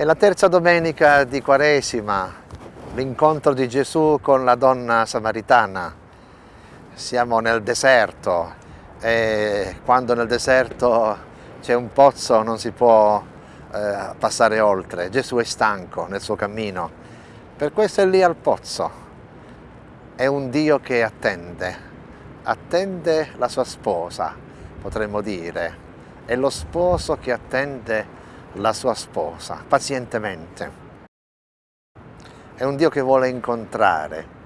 È la terza domenica di Quaresima, l'incontro di Gesù con la donna samaritana. Siamo nel deserto e quando nel deserto c'è un pozzo non si può eh, passare oltre. Gesù è stanco nel suo cammino, per questo è lì al pozzo. È un Dio che attende, attende la sua sposa, potremmo dire. È lo sposo che attende la sua sposa pazientemente. È un Dio che vuole incontrare,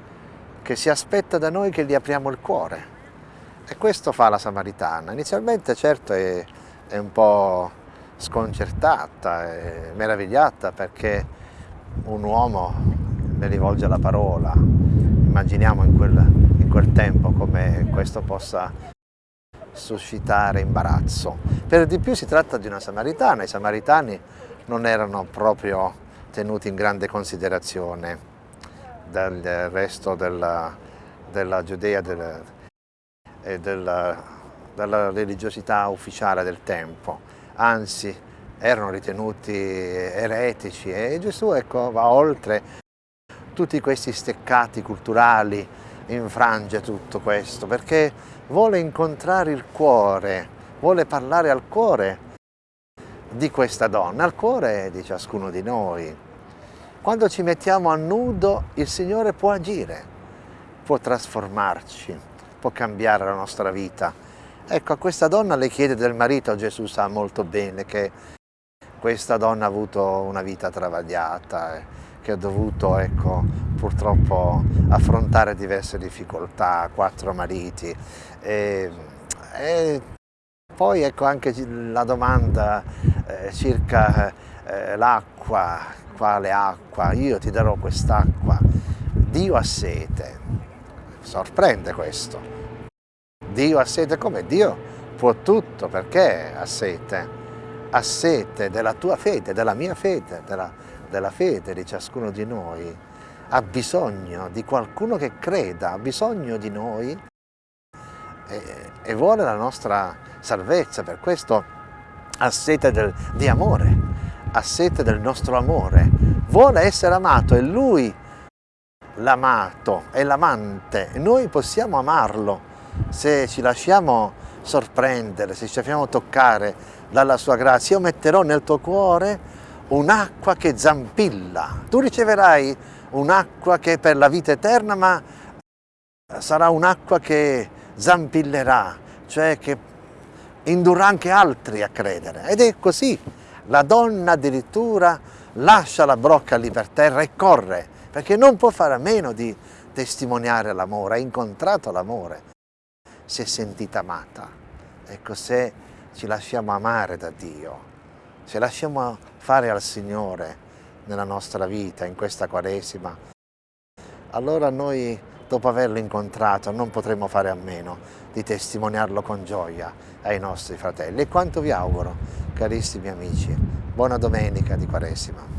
che si aspetta da noi che gli apriamo il cuore. E questo fa la Samaritana. Inizialmente certo è, è un po' sconcertata, è meravigliata perché un uomo le rivolge la parola. Immaginiamo in quel, in quel tempo come questo possa suscitare imbarazzo. Per di più si tratta di una samaritana, i samaritani non erano proprio tenuti in grande considerazione dal resto della, della Giudea del, e della, della religiosità ufficiale del tempo, anzi erano ritenuti eretici e Gesù ecco, va oltre tutti questi steccati culturali, infrange tutto questo perché vuole incontrare il cuore, vuole parlare al cuore di questa donna, al cuore di ciascuno di noi. Quando ci mettiamo a nudo il Signore può agire, può trasformarci, può cambiare la nostra vita. Ecco, a questa donna le chiede del marito, Gesù sa molto bene che questa donna ha avuto una vita travagliata, eh, che ha dovuto ecco, purtroppo affrontare diverse difficoltà, quattro mariti. E, e poi ecco anche la domanda eh, circa eh, l'acqua, quale acqua? Io ti darò quest'acqua. Dio ha sete. Sorprende questo. Dio ha sete come? Dio può tutto, perché ha sete? Ha sete della tua fede, della mia fede, della, della fede di ciascuno di noi, ha bisogno di qualcuno che creda, ha bisogno di noi e, e vuole la nostra salvezza, per questo ha sete del, di amore, ha sete del nostro amore, vuole essere amato, è Lui l'amato, è l'amante, noi possiamo amarlo. Se ci lasciamo sorprendere, se ci lasciamo toccare dalla sua grazia. Io metterò nel tuo cuore un'acqua che zampilla. Tu riceverai un'acqua che è per la vita eterna, ma sarà un'acqua che zampillerà, cioè che indurrà anche altri a credere. Ed è così. La donna addirittura lascia la brocca lì per terra e corre, perché non può fare a meno di testimoniare l'amore, ha incontrato l'amore, si è sentita amata. Ecco, se ci lasciamo amare da Dio, se lasciamo fare al Signore nella nostra vita, in questa Quaresima, allora noi dopo averlo incontrato non potremo fare a meno di testimoniarlo con gioia ai nostri fratelli. E quanto vi auguro, carissimi amici, buona domenica di Quaresima.